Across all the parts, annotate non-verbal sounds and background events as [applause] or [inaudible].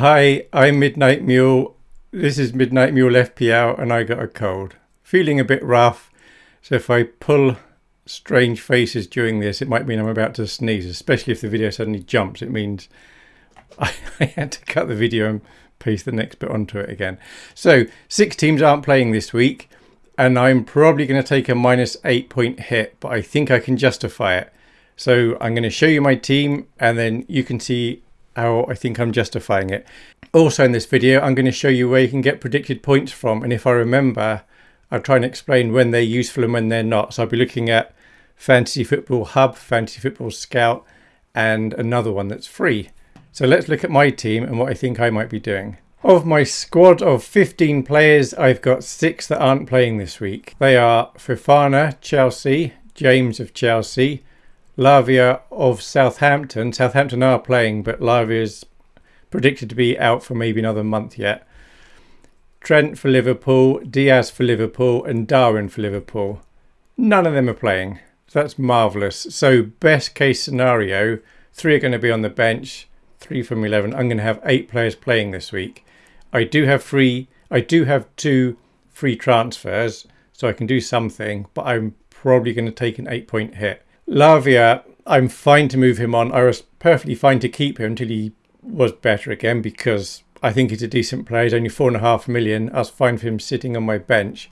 Hi, I'm Midnight Mule. This is Midnight Mule FPL and I got a cold. Feeling a bit rough, so if I pull strange faces during this, it might mean I'm about to sneeze, especially if the video suddenly jumps. It means [laughs] I, I had to cut the video and paste the next bit onto it again. So, six teams aren't playing this week, and I'm probably going to take a minus eight point hit, but I think I can justify it. So, I'm going to show you my team, and then you can see how I think I'm justifying it. Also in this video, I'm going to show you where you can get predicted points from. And if I remember, I'll try and explain when they're useful and when they're not. So I'll be looking at Fantasy Football Hub, Fantasy Football Scout, and another one that's free. So let's look at my team and what I think I might be doing. Of my squad of 15 players, I've got six that aren't playing this week. They are Fofana, Chelsea, James of Chelsea, Lavia of Southampton. Southampton are playing, but Lavia is predicted to be out for maybe another month yet. Trent for Liverpool, Diaz for Liverpool, and Darwin for Liverpool. None of them are playing. So that's marvellous. So, best case scenario, three are going to be on the bench, three from 11. I'm going to have eight players playing this week. I do have free, I do have two free transfers, so I can do something, but I'm probably going to take an eight point hit. Lavia, I'm fine to move him on. I was perfectly fine to keep him until he was better again because I think he's a decent player. He's only four and a half million. I was fine for him sitting on my bench.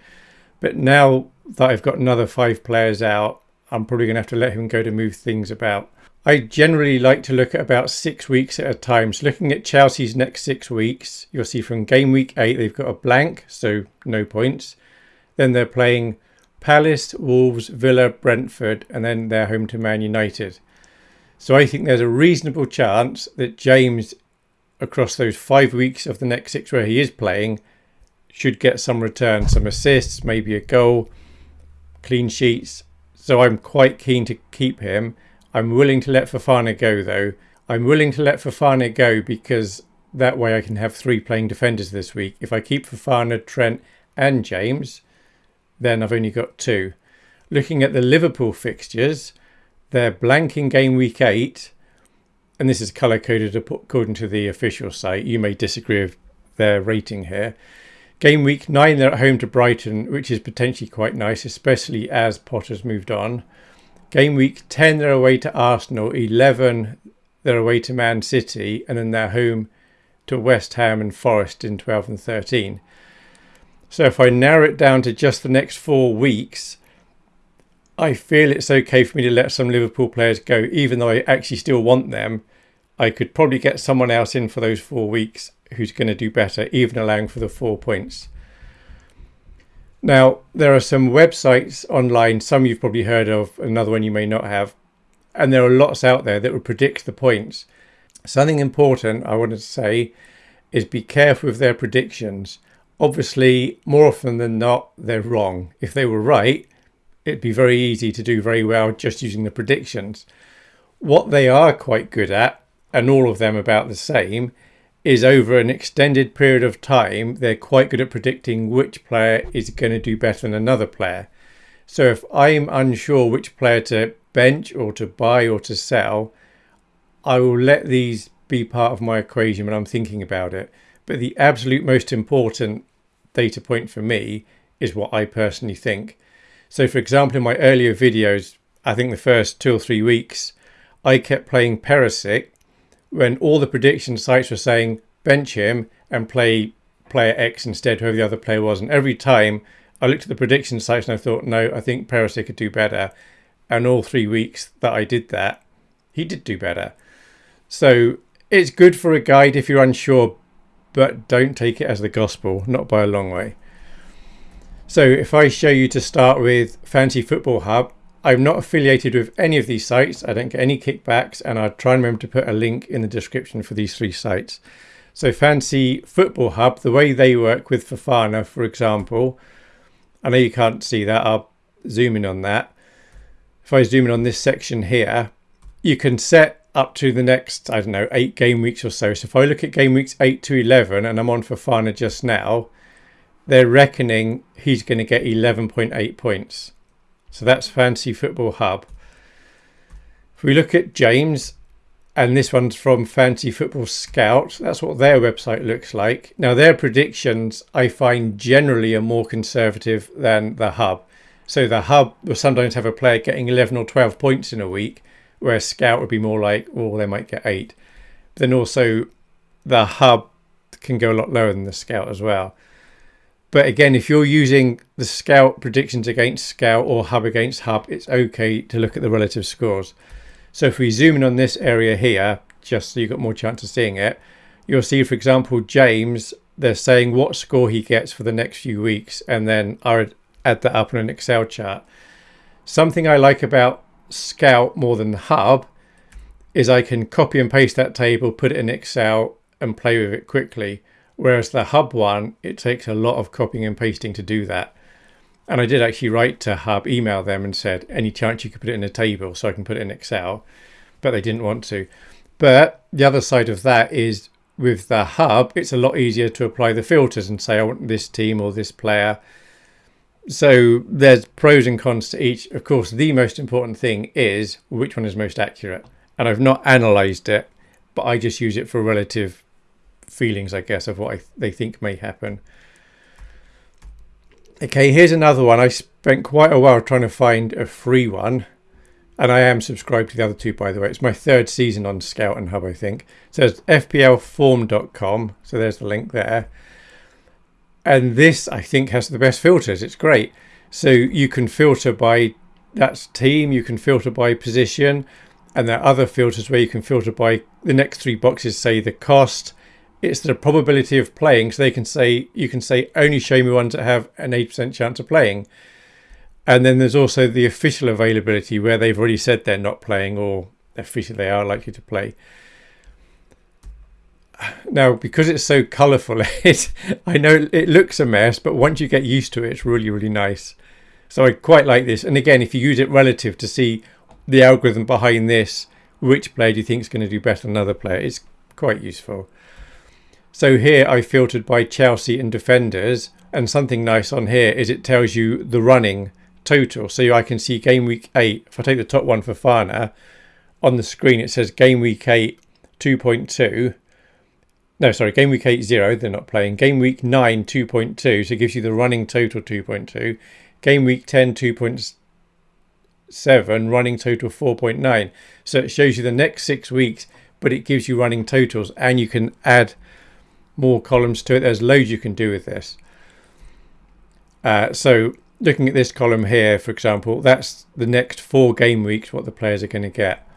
But now that I've got another five players out, I'm probably going to have to let him go to move things about. I generally like to look at about six weeks at a time. So looking at Chelsea's next six weeks, you'll see from game week eight, they've got a blank, so no points. Then they're playing Palace, Wolves, Villa, Brentford, and then they're home to Man United. So I think there's a reasonable chance that James, across those five weeks of the next six where he is playing, should get some return, some assists, maybe a goal, clean sheets. So I'm quite keen to keep him. I'm willing to let Fofana go though. I'm willing to let Fofana go because that way I can have three playing defenders this week. If I keep Fofana, Trent, and James, then I've only got two. Looking at the Liverpool fixtures, they're blank in game week eight, and this is color coded according to the official site. You may disagree with their rating here. Game week nine, they're at home to Brighton, which is potentially quite nice, especially as Potter's moved on. Game week 10, they're away to Arsenal. 11, they're away to Man City, and then they're home to West Ham and Forest in 12 and 13. So if I narrow it down to just the next four weeks, I feel it's okay for me to let some Liverpool players go, even though I actually still want them. I could probably get someone else in for those four weeks who's going to do better, even allowing for the four points. Now, there are some websites online, some you've probably heard of, another one you may not have, and there are lots out there that will predict the points. Something important I wanted to say is be careful with their predictions obviously, more often than not, they're wrong. If they were right, it'd be very easy to do very well just using the predictions. What they are quite good at, and all of them about the same, is over an extended period of time, they're quite good at predicting which player is going to do better than another player. So if I'm unsure which player to bench or to buy or to sell, I will let these be part of my equation when I'm thinking about it. But the absolute most important data point for me is what I personally think. So, for example, in my earlier videos, I think the first two or three weeks, I kept playing Perisic when all the prediction sites were saying bench him and play player X instead, whoever the other player was. And every time I looked at the prediction sites and I thought, no, I think Perisic could do better. And all three weeks that I did that, he did do better. So it's good for a guide if you're unsure, but don't take it as the gospel, not by a long way. So if I show you to start with Fantasy Football Hub, I'm not affiliated with any of these sites. I don't get any kickbacks, and I'll try and remember to put a link in the description for these three sites. So Fantasy Football Hub, the way they work with Fofana, for example, I know you can't see that. I'll zoom in on that. If I zoom in on this section here, you can set up to the next, I don't know, eight game weeks or so. So if I look at game weeks 8 to 11 and I'm on Fofana just now, they're reckoning he's going to get 11.8 points. So that's Fantasy Football Hub. If we look at James, and this one's from Fantasy Football Scout. That's what their website looks like. Now, their predictions I find generally are more conservative than the Hub. So the Hub will sometimes have a player getting 11 or 12 points in a week, whereas Scout would be more like, well, they might get eight. Then also, the Hub can go a lot lower than the Scout as well. But again, if you're using the Scout predictions against Scout or Hub against Hub, it's okay to look at the relative scores. So if we zoom in on this area here, just so you've got more chance of seeing it, you'll see, for example, James, they're saying what score he gets for the next few weeks, and then I would add that up in an Excel chart. Something I like about Scout more than the Hub is I can copy and paste that table, put it in Excel, and play with it quickly. Whereas the Hub one, it takes a lot of copying and pasting to do that. And I did actually write to Hub, email them and said, any chance you could put it in a table so I can put it in Excel, but they didn't want to. But the other side of that is with the Hub, it's a lot easier to apply the filters and say, I want this team or this player. So there's pros and cons to each. Of course, the most important thing is which one is most accurate. And I've not analysed it, but I just use it for relative feelings, I guess, of what I, they think may happen. Okay, here's another one. I spent quite a while trying to find a free one. And I am subscribed to the other two, by the way. It's my third season on Scout and Hub, I think. It says fplform.com. So there's the link there. And this, I think, has the best filters. It's great. So you can filter by that's team, you can filter by position. And there are other filters where you can filter by the next three boxes, say the cost, it's the probability of playing. So they can say you can say only show me ones that have an eight percent chance of playing. And then there's also the official availability where they've already said they're not playing or officially they are likely to play. Now, because it's so colourful, [laughs] it I know it looks a mess, but once you get used to it, it's really, really nice. So I quite like this. And again, if you use it relative to see the algorithm behind this, which player do you think is going to do better than another player, it's quite useful. So here I filtered by Chelsea and defenders and something nice on here is it tells you the running total. So I can see game week 8. If I take the top one Fofana, on the screen it says game week 8 2.2. No, sorry, game week 8 0, they're not playing. Game week 9 2.2, so it gives you the running total 2.2. Game week 10 2.7, running total 4.9. So it shows you the next six weeks, but it gives you running totals and you can add more columns to it. There's loads you can do with this. Uh, so looking at this column here, for example, that's the next four game weeks, what the players are going to get.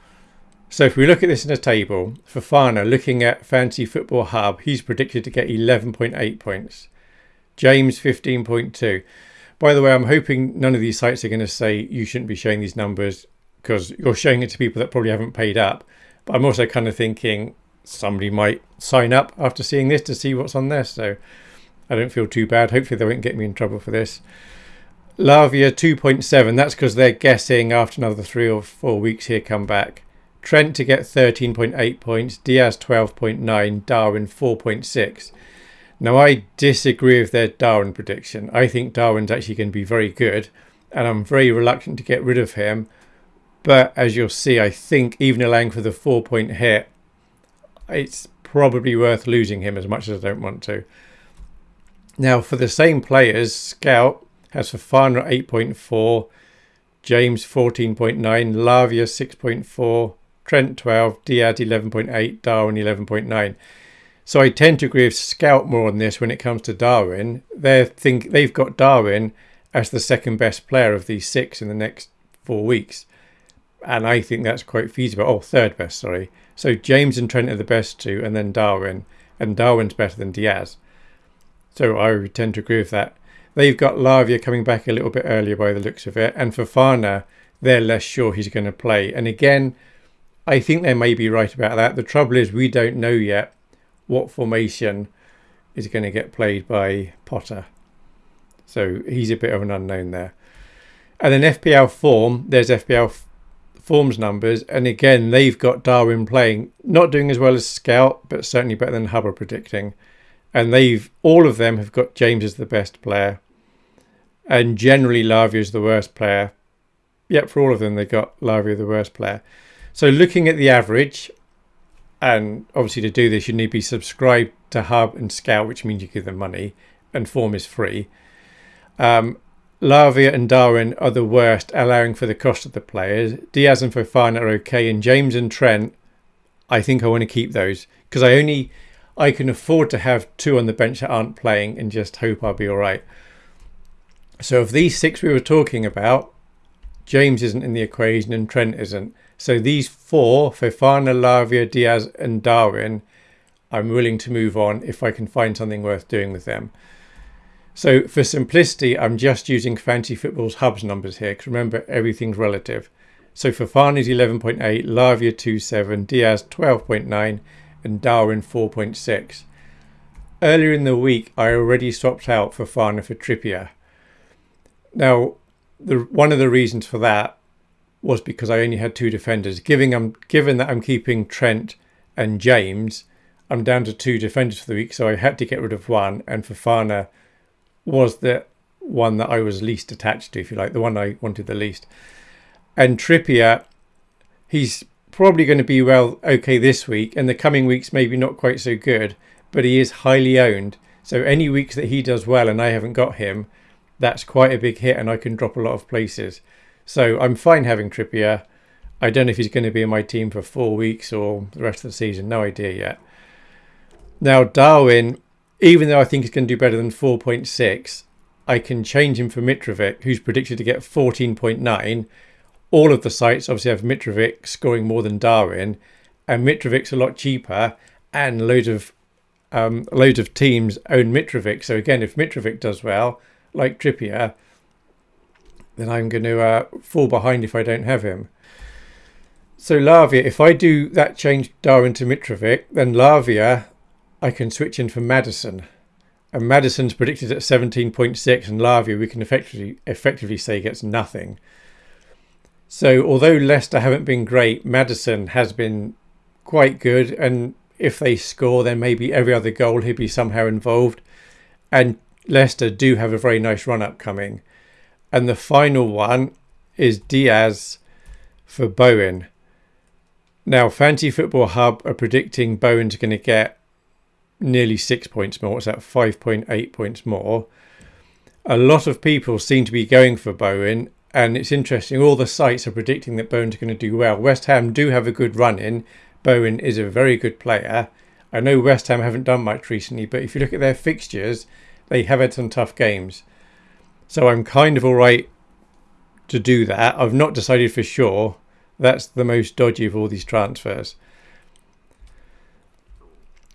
So if we look at this in a table, Fofana, looking at Fantasy Football Hub, he's predicted to get 11.8 points. James, 15.2. By the way, I'm hoping none of these sites are going to say you shouldn't be showing these numbers because you're showing it to people that probably haven't paid up. But I'm also kind of thinking somebody might sign up after seeing this to see what's on there. So I don't feel too bad. Hopefully they won't get me in trouble for this. Lavia 2.7. That's because they're guessing after another three or four weeks here come back. Trent to get 13.8 points. Diaz 12.9. Darwin 4.6. Now I disagree with their Darwin prediction. I think Darwin's actually going to be very good. And I'm very reluctant to get rid of him. But as you'll see, I think even allowing for the four point hit, it's probably worth losing him as much as I don't want to. Now, for the same players, Scout has Fofana 8.4, James 14.9, Lavia 6.4, Trent 12, Diaz 11.8, Darwin 11.9. So I tend to agree with Scout more on this when it comes to Darwin. They think they've got Darwin as the second best player of these six in the next four weeks, and I think that's quite feasible. Oh, third best, sorry. So James and Trent are the best two, and then Darwin, and Darwin's better than Diaz. So I tend to agree with that. They've got Lavia coming back a little bit earlier by the looks of it, and Fofana, they're less sure he's going to play. And again, I think they may be right about that. The trouble is we don't know yet what formation is going to get played by Potter. So he's a bit of an unknown there. And then FPL form, there's FPL forms numbers. And again, they've got Darwin playing, not doing as well as Scout, but certainly better than Hubbard predicting. And they've all of them have got James as the best player. And generally Lavia is the worst player. Yep, for all of them they got Lavia the worst player. So looking at the average, And obviously, to do this, you need to be subscribed to Hub and Scout, which means you give them money, and Form is free. Um, Lavia and Darwin are the worst, allowing for the cost of the players. Diaz and Fofana are okay, and James and Trent, I think I want to keep those because I only I can afford to have two on the bench that aren't playing and just hope I'll be all right. So of these six we were talking about, James isn't in the equation and Trent isn't. So these four, Fofana, Lavia, Diaz and Darwin, I'm willing to move on if I can find something worth doing with them. So for simplicity, I'm just using Fantasy Football's hubs numbers here because remember, everything's relative. So Fofana is 11.8, Lavia 2.7, Diaz 12.9 and Darwin 4.6. Earlier in the week, I already swapped out Fofana for Trippier. Now, the one of the reasons for that was because I only had two defenders. Given, I'm, given that I'm keeping Trent and James, I'm down to two defenders for the week, so I had to get rid of one, and Fofana was the one that I was least attached to, if you like, the one I wanted the least. And Trippier, he's probably going to be well okay this week, and the coming weeks maybe not quite so good, but he is highly owned. So any weeks that he does well and I haven't got him, that's quite a big hit, and I can drop a lot of places. So I'm fine having Trippier. I don't know if he's going to be in my team for four weeks or the rest of the season. No idea yet. Now Darwin, even though I think he's going to do better than 4.6, I can change him for Mitrovic, who's predicted to get 14.9. All of the sites obviously have Mitrovic scoring more than Darwin, and Mitrovic's a lot cheaper, and loads of um, loads of teams own Mitrovic. So again, if Mitrovic does well, like Trippier, then I'm going to uh, fall behind if I don't have him. So Lavia, if I do that change Darwin to Mitrovic, then Lavia I can switch in for Maddison. And Maddison's predicted at 17.6 and Lavia we can effectively effectively say gets nothing. So although Leicester haven't been great, Maddison has been quite good and if they score then maybe every other goal he'll be somehow involved. And Leicester do have a very nice run up coming. And the final one is Diaz for Bowen. Now, Fantasy Football Hub are predicting Bowen's going to get nearly six points more. What's that? 5.8 points more. A lot of people seem to be going for Bowen, and it's interesting. All the sites are predicting that Bowen's going to do well. West Ham do have a good run in. Bowen is a very good player. I know West Ham haven't done much recently, but if you look at their fixtures, they have had some tough games. So I'm kind of all right to do that. I've not decided for sure. That's the most dodgy of all these transfers.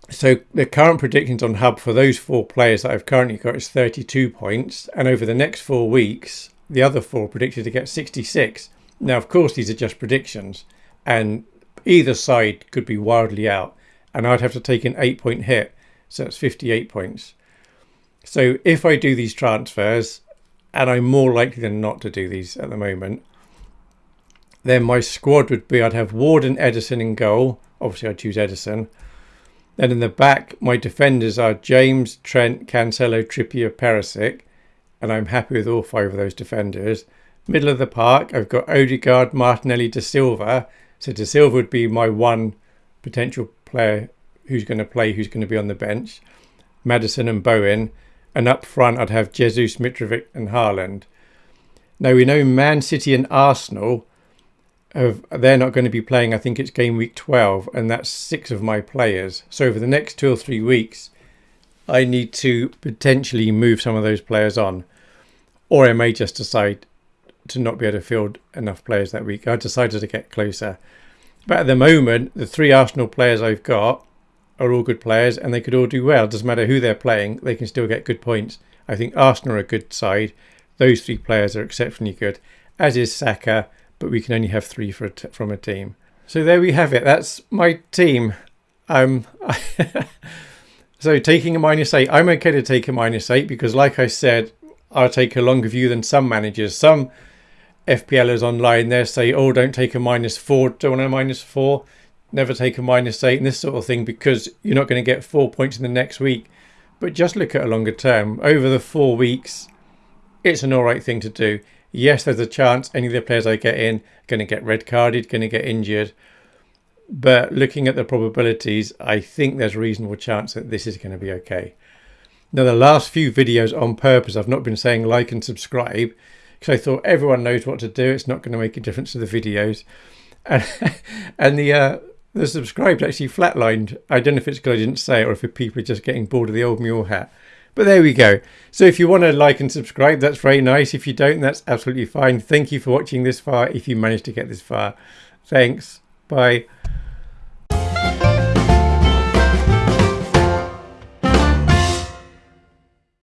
So the current predictions on Hub for those four players that I've currently got is 32 points, and over the next four weeks, the other four predicted to get 66. Now, of course, these are just predictions, and either side could be wildly out, and I'd have to take an eight-point hit, so that's 58 points. So if I do these transfers, and I'm more likely than not to do these at the moment, then my squad would be I'd have Ward and Ederson in goal. Obviously, I'd choose Ederson. Then in the back, my defenders are James, Trent, Cancelo, Trippier, Perisic, and I'm happy with all five of those defenders. Middle of the park, I've got Odegaard, Martinelli, De Silva. So De Silva would be my one potential player who's going to play, who's going to be on the bench. Maddison and Bowen. And up front, I'd have Jesus, Mitrovic, and Haaland. Now we know Man City and Arsenal of they're not going to be playing. I think it's game week 12, and that's six of my players. So over the next two or three weeks, I need to potentially move some of those players on, or I may just decide to not be able to field enough players that week. I decided to get closer, but at the moment, the three Arsenal players I've got are all good players, and they could all do well. Doesn't matter who they're playing; they can still get good points. I think Arsenal are a good side. Those three players are exceptionally good, as is Saka but we can only have three a from a team. So there we have it. That's my team. Um, [laughs] so taking a minus eight, I'm okay to take a minus eight because, like I said, I'll take a longer view than some managers. Some FPLers online there say, "Oh, don't take a minus four, don't want a minus four, never take a minus eight, and this sort of thing because you're not going to get four points in the next week." But just look at a longer term. Over the four weeks, it's an all right thing to do yes, there's a chance any of the players I get in are going to get red carded, going to get injured. but looking at the probabilities, I think there's a reasonable chance that this is going to be okay. Now, the last few videos on purpose, I've not been saying like and subscribe because I thought everyone knows what to do. It's not going to make a difference to the videos. And, [laughs] and the uh, the subscribed actually flatlined. I don't know if it's because I didn't say it or if people are just getting bored of the old mule hat. But there we go. So if you want to like and subscribe, that's very nice. If you don't, that's absolutely fine. Thank you for watching this far if you managed to get this far. Thanks. Bye.